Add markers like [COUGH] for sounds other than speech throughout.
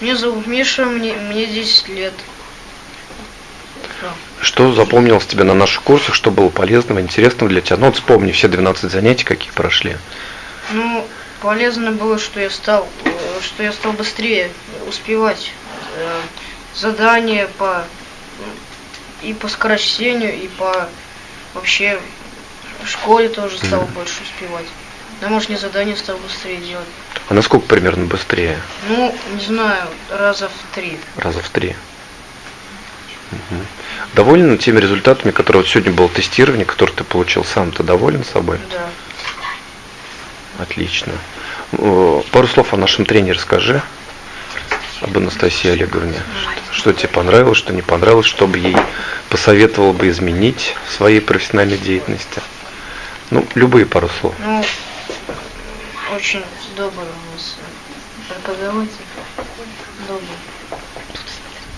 Меня зовут Миша, мне, мне 10 лет. Что запомнилось тебе на наших курсах, что было полезного, интересного для тебя? Ну вот вспомни все 12 занятий, какие прошли. Ну, полезно было, что я стал, э, что я стал быстрее успевать э, задания по и по скорочтению, и по вообще в школе тоже стал Мгм. больше успевать. Домашние задания стал быстрее делать. А насколько примерно быстрее? Ну, не знаю, раза в три. Раза в три. Мгм. Доволен теми результатами, которые вот сегодня было тестирование, которое ты получил сам? Ты доволен собой? Да. Отлично. Э, Пару слов о нашем тренере скажи, об Анастасии Олеговне. Что тебе понравилось, что не понравилось, что бы ей посоветовал бы изменить в своей профессиональной деятельности? Ну, любые пару слов. Ну, очень добрый у нас преподаватель. Добрый.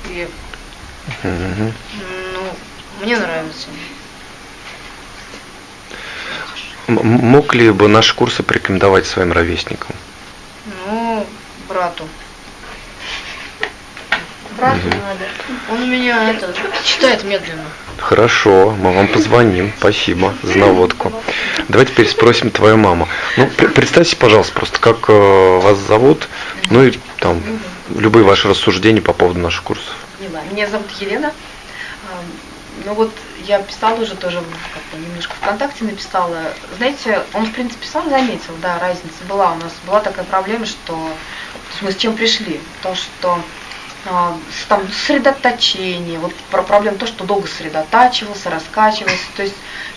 И, ну, мне нравится. Мог ли бы наши курсы порекомендовать своим ровесникам? Ну, брату. Мгм. надо. Он у меня это читает медленно. Хорошо, мы вам позвоним. Спасибо за наводку. Давай теперь спросим твою маму. Ну, пр- представьте, пожалуйста, просто как э, вас зовут, ну и там любые ваши рассуждения по поводу наших курсов. Меня зовут Елена. Ну вот я писала уже тоже, как бы немножко ВКонтакте написала. Знаете, он в принципе сам заметил, да, разница была. У нас была такая проблема, что то есть мы с чем пришли? То, что там сосредоточение, вот про проблема то, что долго сосредотачивался, раскачивался, то есть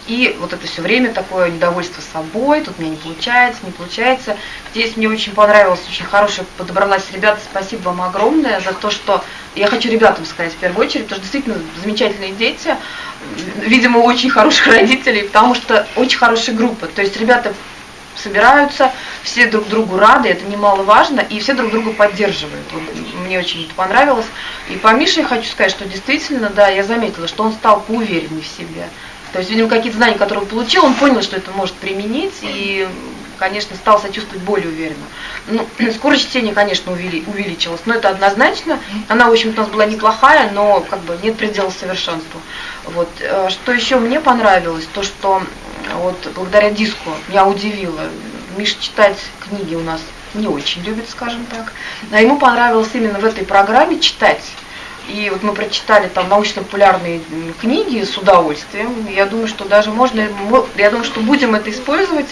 и вот это все время такое недовольство собой, тут мне не получается, не получается. Здесь мне очень понравилось, очень хорошая подобралась ребята, спасибо вам огромное за то, что я хочу ребятам сказать в первую очередь, потому что действительно замечательные дети, видимо, очень хороших родителей, потому что очень хорошая группа, то есть ребята собираются, все друг другу рады, это немаловажно, и все друг друга поддерживают. Мне очень это понравилось. И по Мише я хочу сказать, что действительно, да, я заметила, что он стал поувереннее в себе. То есть, видимо, какие-то знания, которые он получил, он понял, что это может применить, и, конечно, стал себя чувствовать более уверенно. Ну, [CLEARS THROAT] скорость чтения, конечно, увели- увеличилась, но это однозначно. Она, в общем-то, у нас была неплохая, но как бы нет предела совершенству. Вот. Э, Что еще мне понравилось, то, что вот благодаря диску меня удивило. Миша читать книги у нас не очень любит, скажем так. А ему понравилось именно в этой программе читать. И вот мы прочитали там научно-популярные книги с удовольствием. Я думаю, что даже можно, мо- я думаю, что будем это использовать,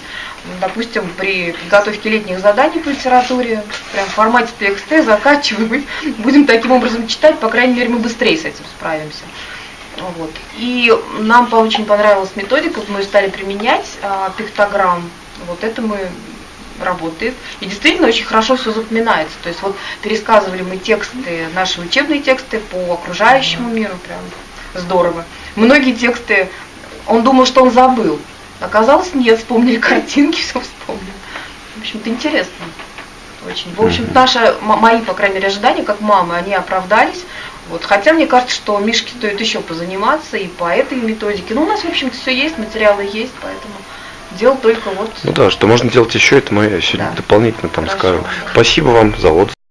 допустим, при подготовке летних заданий по литературе, прям в формате TXT закачиваем, [LAUGHS] будем таким образом читать, по крайней мере, мы быстрее с этим справимся. Вот. И нам очень понравилась методика, мы стали применять, а, пиктограмм. Вот это мы работает. И действительно очень хорошо все запоминается. То есть вот пересказывали мы тексты, наши учебные тексты по окружающему миру, прям здорово. Многие тексты, он думал, что он забыл. Оказалось, нет, вспомнили [LAUGHS] картинки, все вспомнил. В общем-то, интересно. Очень. В общем, наши, мои, по крайней мере, ожидания, как мамы, они оправдались. Вот. Хотя мне кажется, что Мишке стоит еще позаниматься и по этой методике. Ну, у нас, в общем-то, все есть, материалы есть, поэтому дело только вот Ну да, что можно делать еще, это мы сегодня Да. дополнительно там Хорошо. скажем. Спасибо вам за отзыв.